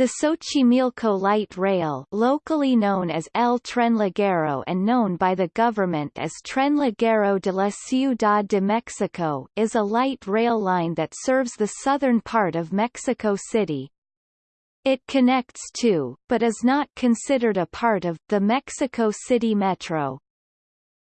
The Xochimilco Light Rail locally known as El Tren Ligero and known by the government as Tren Ligero de la Ciudad de Mexico is a light rail line that serves the southern part of Mexico City. It connects to, but is not considered a part of, the Mexico City Metro.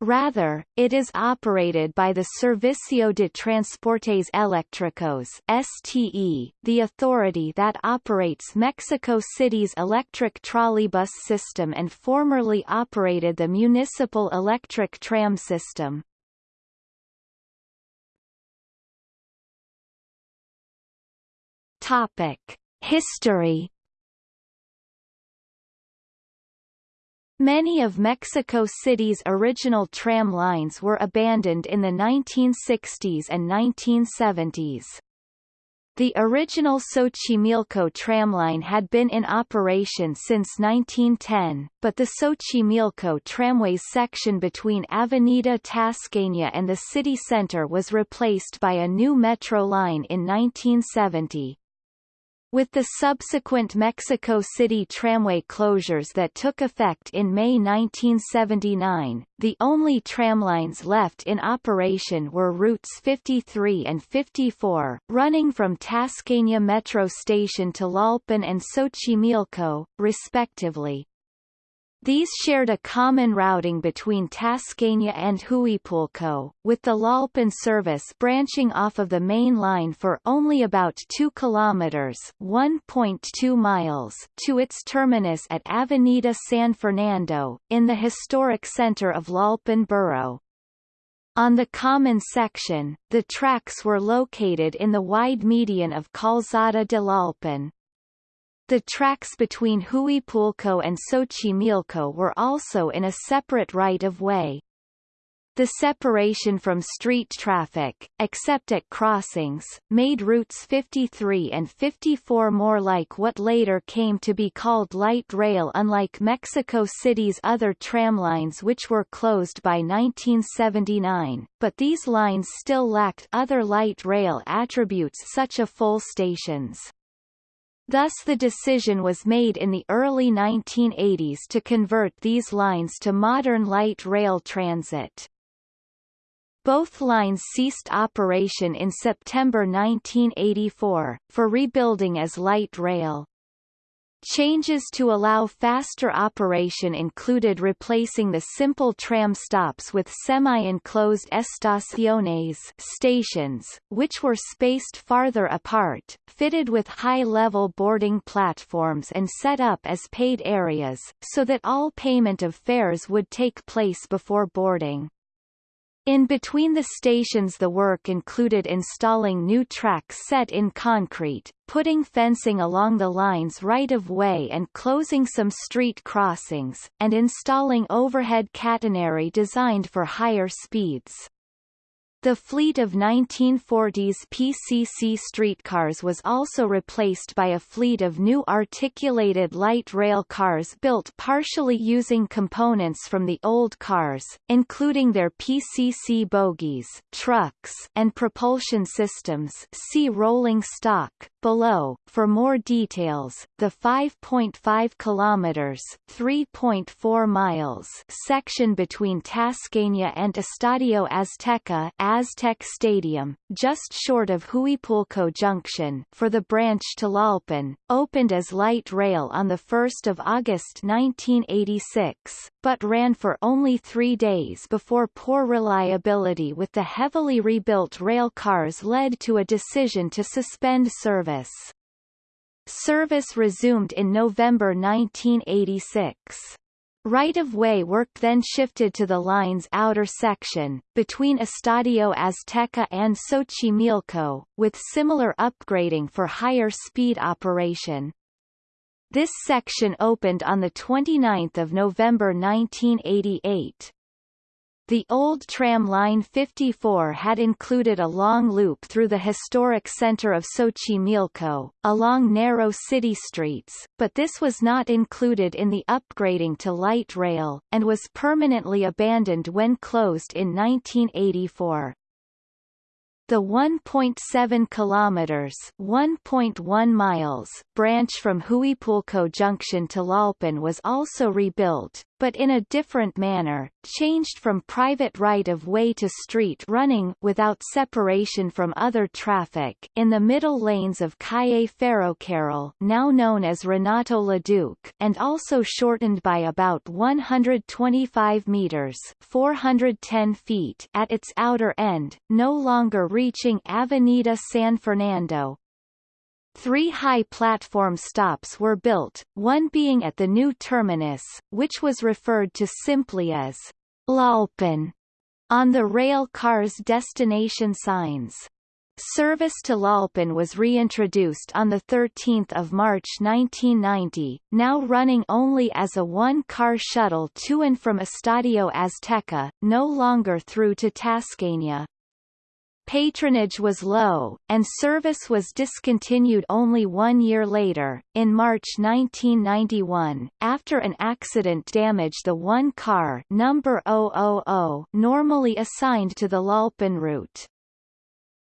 Rather, it is operated by the Servicio de Transportes Eléctricos STE, the authority that operates Mexico City's electric trolleybus system and formerly operated the municipal electric tram system. Topic: History Many of Mexico City's original tram lines were abandoned in the 1960s and 1970s. The original Xochimilco tramline had been in operation since 1910, but the Xochimilco tramways section between Avenida Tasqueña and the city center was replaced by a new metro line in 1970. With the subsequent Mexico City tramway closures that took effect in May 1979, the only tramlines left in operation were routes 53 and 54, running from Tasqueña Metro Station to Tlalpan and Xochimilco, respectively. These shared a common routing between Tasqueña and Huipulco, with the Tlalpan service branching off of the main line for only about 2 kilometers (1.2 miles) to its terminus at Avenida San Fernando, in the historic center of Tlalpan borough. On the common section, the tracks were located in the wide median of Calzada de Tlalpan. The tracks between Huipulco and Xochimilco were also in a separate right-of-way. The separation from street traffic, except at crossings, made routes 53 and 54 more like what later came to be called light rail unlike Mexico City's other tram lines which were closed by 1979, but these lines still lacked other light rail attributes such as full stations. Thus the decision was made in the early 1980s to convert these lines to modern light rail transit. Both lines ceased operation in September 1984, for rebuilding as light rail. Changes to allow faster operation included replacing the simple tram stops with semi-enclosed estaciones stations, which were spaced farther apart, fitted with high-level boarding platforms and set up as paid areas, so that all payment of fares would take place before boarding. In between the stations the work included installing new tracks set in concrete, putting fencing along the line's right-of-way and closing some street crossings, and installing overhead catenary designed for higher speeds. The fleet of 1940s PCC streetcars was also replaced by a fleet of new articulated light rail cars built partially using components from the old cars, including their PCC bogies, trucks, and propulsion systems see rolling stock, below. For more details, the 5.5 kilometers (3.4 miles) section between Tasqueña and Estadio Azteca Aztec Stadium, just short of Huipulco Junction for the branch to Tlalpan, opened as light rail on 1 August 1986, but ran for only three days before poor reliability with the heavily rebuilt rail cars led to a decision to suspend service. Service resumed in November 1986. Right-of-way work then shifted to the line's outer section, between Estadio Azteca and Xochimilco, with similar upgrading for higher speed operation. This section opened on 29 November 1988. The old tram line 54 had included a long loop through the historic center of Xochimilco, along narrow city streets, but this was not included in the upgrading to light rail, and was permanently abandoned when closed in 1984. The 1.7 kilometers (1.1 miles) branch from Huipulco Junction to Tlalpan was also rebuilt, but in a different manner, changed from private right-of-way to street running without separation from other traffic in the middle lanes of Calle Ferrocarril now known as Renato Leduc and also shortened by about 125 meters 410 feet at its outer end, no longer reaching Avenida San Fernando, Three high platform stops were built, one being at the new terminus, which was referred to simply as Tlalpan on the rail car's destination signs. Service to Tlalpan was reintroduced on 13 March 1990, now running only as a one-car shuttle to and from Estadio Azteca, no longer through to Tasqueña. Patronage was low, and service was discontinued only one year later, in March 1991, after an accident damaged the one car number 000 normally assigned to the Tlalpan route.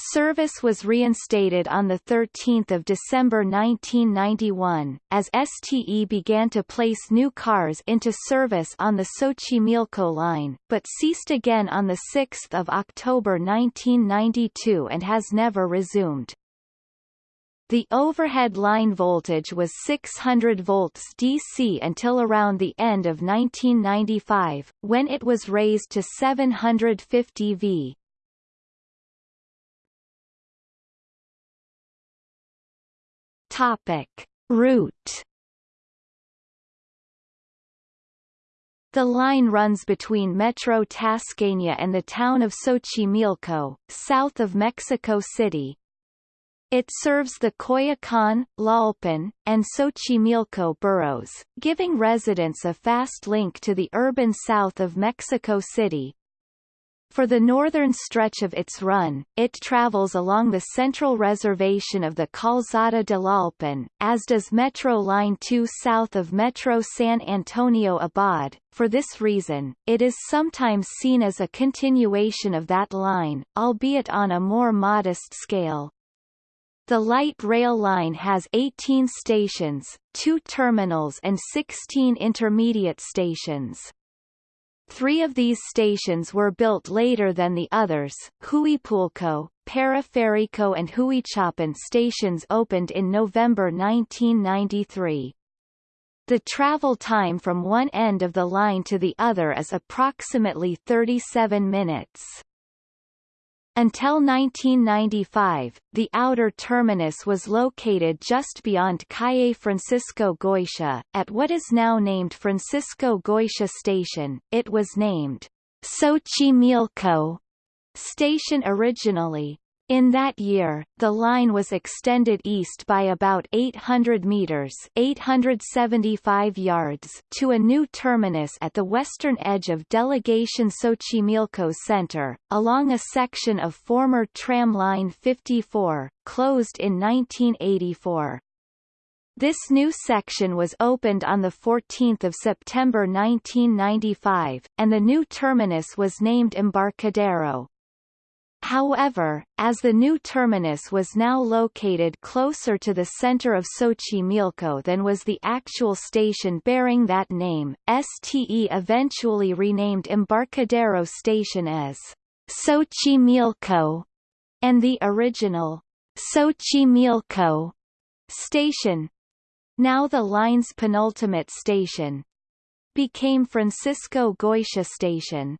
Service was reinstated on 13 December 1991, as STE began to place new cars into service on the Xochimilco line, but ceased again on 6 October 1992 and has never resumed. The overhead line voltage was 600 volts DC until around the end of 1995, when it was raised to 750 V. Topic. Route The line runs between Metro Tasqueña and the town of Xochimilco, south of Mexico City. It serves the Coyoacán, Tlalpan, and Xochimilco boroughs, giving residents a fast link to the urban south of Mexico City, for the northern stretch of its run, it travels along the central reservation of the Calzada de Tlalpan, as does Metro Line 2 south of Metro San Antonio Abad. For this reason, it is sometimes seen as a continuation of that line, albeit on a more modest scale. The light rail line has 18 stations, two terminals and 16 intermediate stations. Three of these stations were built later than the others. Huipulco, Periférico and Huichapan stations opened in November 1993. The travel time from one end of the line to the other is approximately 37 minutes. Until 1995, the outer terminus was located just beyond Calle Francisco Goitia, at what is now named Francisco Goitia Station. It was named Xochimilco Station originally, in that year, the line was extended east by about 800 meters 875 yards to a new terminus at the western edge of Delegation Xochimilco Center, along a section of former Tram Line 54, closed in 1984. This new section was opened on 14 September 1995, and the new terminus was named Embarcadero. However, as the new terminus was now located closer to the center of Xochimilco than was the actual station bearing that name, STE eventually renamed Embarcadero Station as Xochimilco, and the original Xochimilco station, now the line's penultimate station, became Francisco Goitia Station.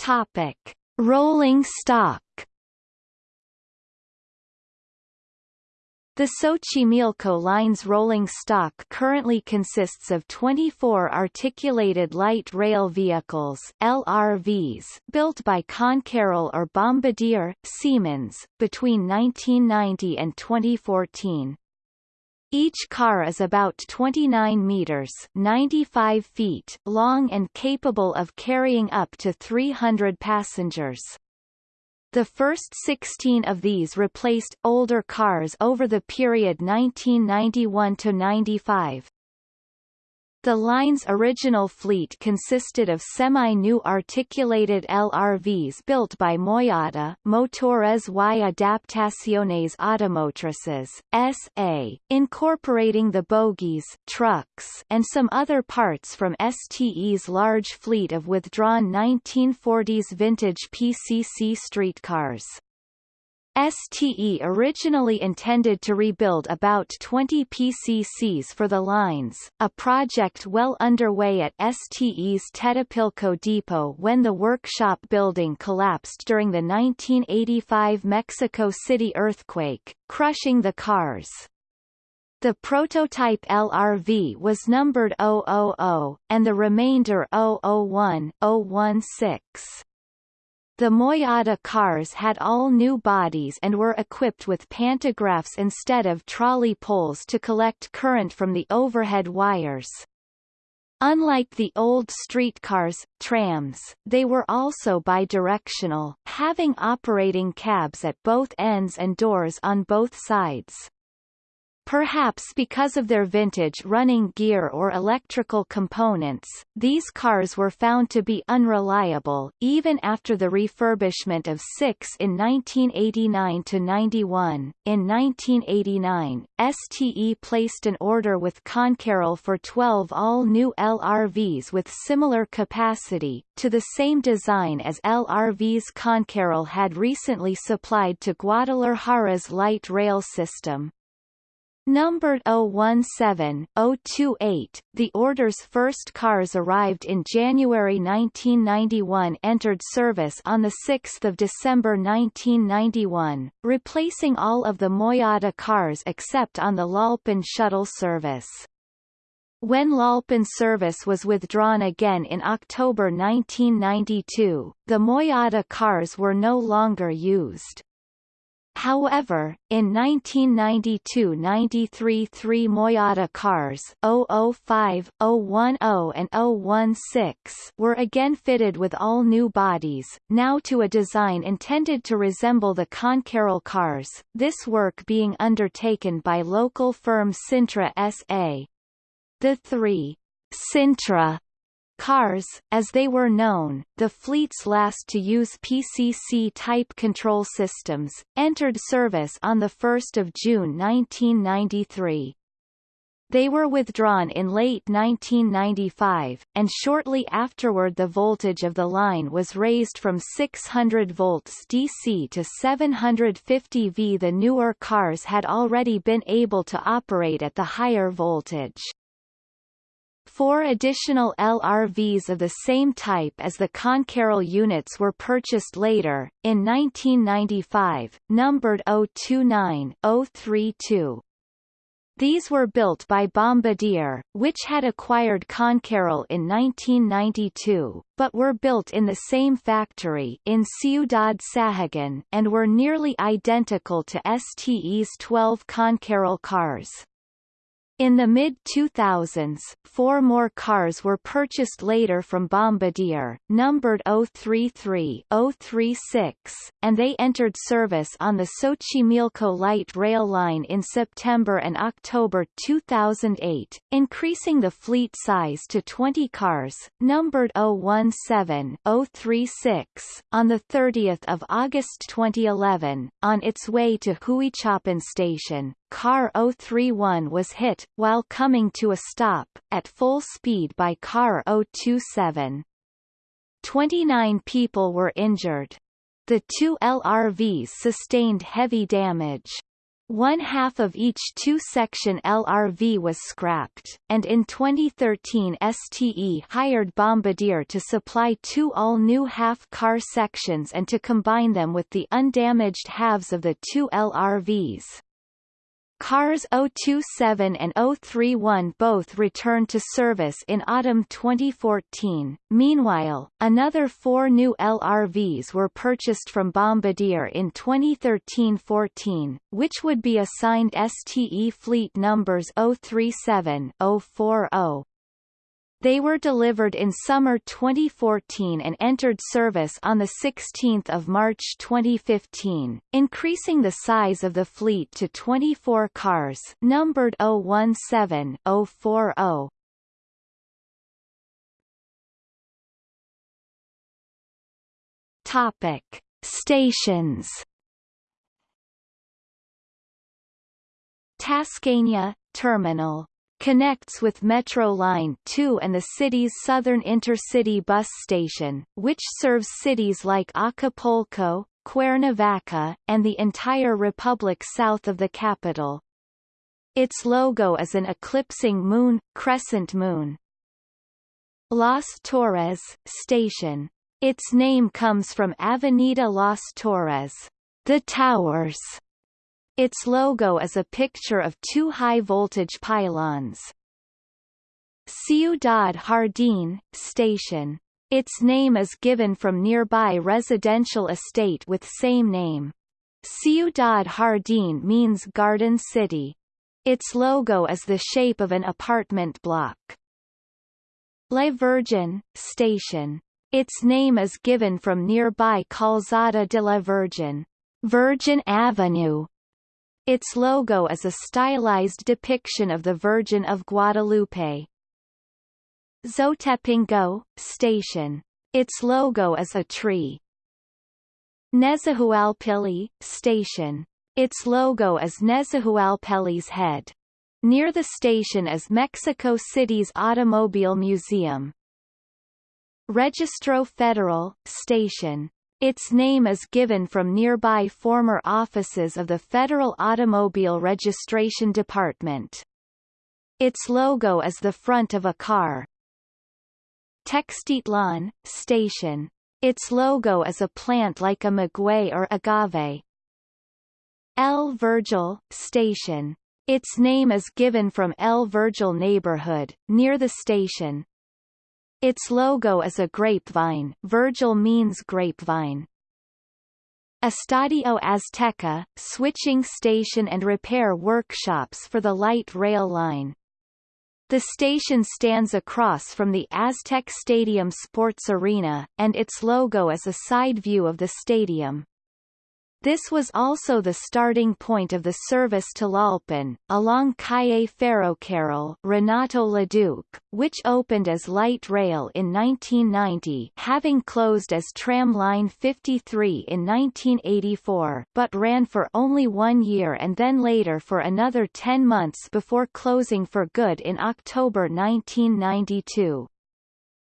Topic: Rolling stock. The Xochimilco Line's rolling stock currently consists of 24 articulated light rail vehicles LRVs built by Concarril or Bombardier, Siemens, between 1990 and 2014. Each car is about 29 meters 95 feet long and capable of carrying up to 300 passengers. The first 16 of these replaced older cars over the period 1991 to 95. The line's original fleet consisted of semi-new articulated LRVs built by MOYADA Motores y Adaptaciones Automotrices, S.A., incorporating the bogies trucks and some other parts from STE's large fleet of withdrawn 1940s vintage PCC streetcars. STE originally intended to rebuild about 20 PCCs for the lines, a project well underway at STE's Tetepilco depot when the workshop building collapsed during the 1985 Mexico City earthquake, crushing the cars. The prototype LRV was numbered 000, and the remainder 001, 016. The MOYADA cars had all new bodies and were equipped with pantographs instead of trolley poles to collect current from the overhead wires. Unlike the old streetcars, trams, they were also bidirectional, having operating cabs at both ends and doors on both sides. Perhaps because of their vintage running gear or electrical components, these cars were found to be unreliable, even after the refurbishment of six in 1989–91. In 1989, STE placed an order with Concarril for 12 all-new LRVs with similar capacity, to the same design as LRVs Concarril had recently supplied to Guadalajara's light rail system. Numbered 017, 028, the order's first cars arrived in January 1991 entered service on 6 December 1991, replacing all of the MOYADA cars except on the Tlalpan shuttle service. When Tlalpan service was withdrawn again in October 1992, the MOYADA cars were no longer used. However, in 1992–93 three MOYADA cars 005, 010 and 016 were again fitted with all new bodies, now to a design intended to resemble the Concarril cars, this work being undertaken by local firm Sintra S.A. The three Sintra Cars, as they were known, the fleet's last to use PCC-type control systems, entered service on 1 June 1993. They were withdrawn in late 1995, and shortly afterward the voltage of the line was raised from 600 volts DC to 750 V. The newer cars had already been able to operate at the higher voltage. Four additional LRVs of the same type as the Concarril units were purchased later, in 1995, numbered 029, 032. These were built by Bombardier, which had acquired Concarril in 1992, but were built in the same factory in Ciudad Sahagun, and were nearly identical to STE's 12 Concarril cars. In the mid-2000s, four more cars were purchased later from Bombardier, numbered 033, 036, and they entered service on the Xochimilco light rail line in September and October 2008, increasing the fleet size to 20 cars, numbered 017, 036, on 30 August 2011, on its way to Huichapan Station, Car 031 was hit, while coming to a stop, at full speed by Car 027. 29 people were injured. The two LRVs sustained heavy damage. One half of each two-section LRV was scrapped, and in 2013 STE hired Bombardier to supply two all-new half-car sections and to combine them with the undamaged halves of the two LRVs. Cars 027 and 031 both returned to service in autumn 2014. Meanwhile, another four new LRVs were purchased from Bombardier in 2013-14, which would be assigned STE fleet numbers 037, 040, they were delivered in summer 2014 and entered service on 16 March 2015, increasing the size of the fleet to 24 cars numbered 017040. Topic. Stations Tasqueña, Terminal connects with Metro Line 2 and the city's southern intercity bus station, which serves cities like Acapulco, Cuernavaca, and the entire republic south of the capital. Its logo is an eclipsing moon, crescent moon. Las Torres Station. Its name comes from Avenida Las Torres, the towers, its logo is a picture of two high-voltage pylons. Ciudad Jardín, station. Its name is given from nearby residential estate with same name. Ciudad Jardín means garden city. Its logo is the shape of an apartment block. La Virgen, station. Its name is given from nearby Calzada de la Virgen, Virgin Avenue, its logo is a stylized depiction of the Virgin of Guadalupe. Xotepingo, station. Its logo is a tree. Nezahualpilli, station. Its logo is Nezahualpilli's head. Near the station is Mexico City's Automobile Museum. Registro Federal, station. Its name is given from nearby former offices of the Federal Automobile Registration Department. Its logo is the front of a car. Textitlan, station. Its logo is a plant like a maguey or agave. El Vergel, station. Its name is given from El Vergel neighborhood, near the station. Its logo is a grapevine Vergel means grapevine. Estadio Azteca, switching station and repair workshops for the light rail line. The station stands across from the Aztec Stadium Sports Arena, and its logo is a side view of the stadium. This was also the starting point of the service to Tlalpan, along Calle Ferrocarril Renato Leduc, which opened as light rail in 1990 having closed as Tram Line 53 in 1984 but ran for only one year and then later for another 10 months before closing for good in October 1992.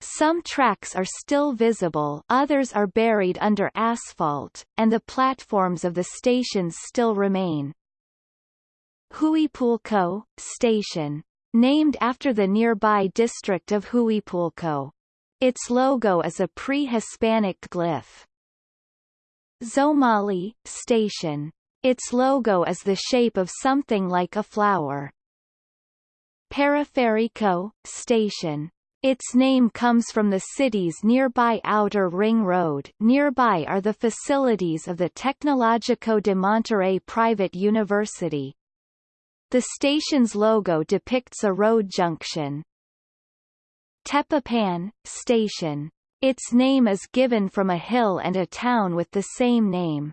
Some tracks are still visible others are buried under asphalt, and the platforms of the stations still remain. Huipulco, station. Named after the nearby district of Huipulco. Its logo is a pre-Hispanic glyph. Xomali, station. Its logo is the shape of something like a flower. Periférico, station. Its name comes from the city's nearby Outer Ring Road nearby are the facilities of the Tecnológico de Monterrey private university. The station's logo depicts a road junction. Tepapan, station. Its name is given from a hill and a town with the same name.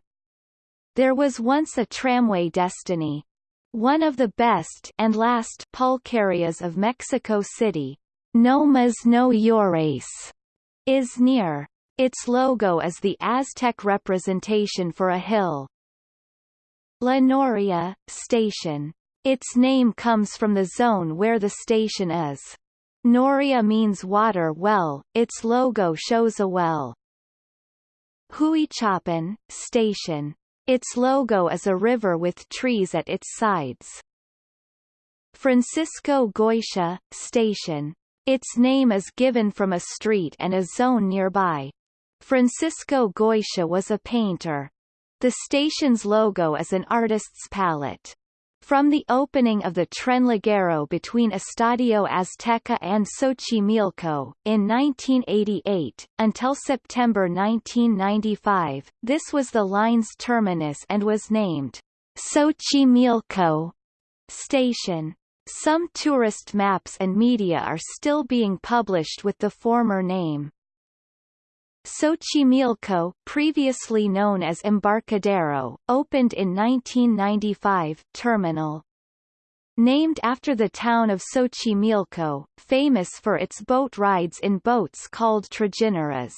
There was once a tramway destiny. One of the best and last pulquerias of Mexico City, no Más No Llores is near. Its logo is the Aztec representation for a hill. La Noria, station. Its name comes from the zone where the station is. Noria means water well, its logo shows a well. Huichapan, station. Its logo is a river with trees at its sides. Francisco Goitia, station. Its name is given from a street and a zone nearby. Francisco Goitia was a painter. The station's logo is an artist's palette. From the opening of the Tren Ligero between Estadio Azteca and Xochimilco, in 1988, until September 1995, this was the line's terminus and was named Xochimilco Station. Some tourist maps and media are still being published with the former name. Xochimilco, previously known as Embarcadero, opened in 1995 terminal. Named after the town of Xochimilco, famous for its boat rides in boats called trajineras.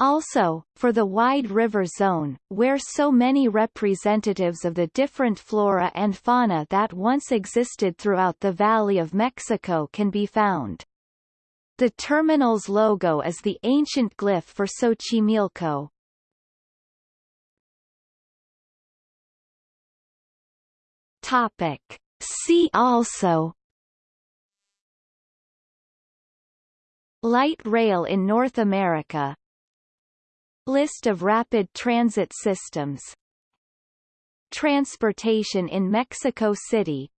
Also, for the wide river zone, where so many representatives of the different flora and fauna that once existed throughout the Valley of Mexico can be found. The terminal's logo is the ancient glyph for Xochimilco. Topic. See also Light rail in North America List of rapid transit systems. Transportation in Mexico City